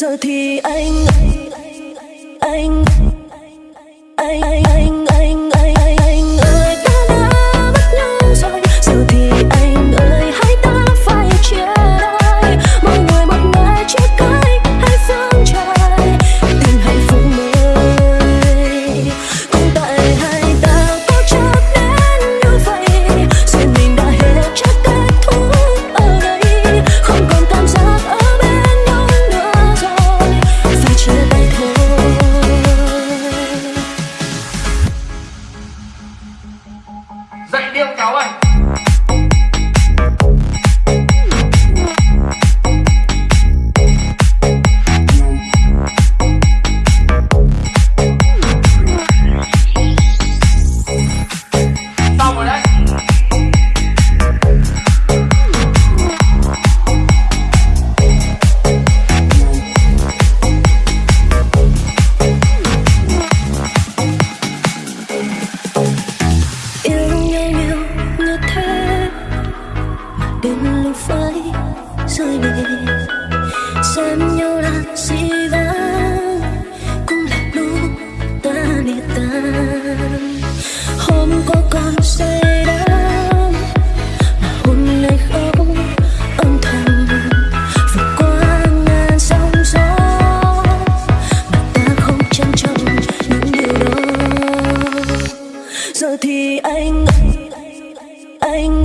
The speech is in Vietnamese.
giờ thì anh anh anh anh, anh, anh, anh. xem nhau là gì đó cũng là lúc ta đi tan hôm có con say đắm mà hôm nay không âm thầm vượt qua ngàn sóng gió. Mà ta không trân trọng những điều đó. Giờ thì anh anh anh, anh.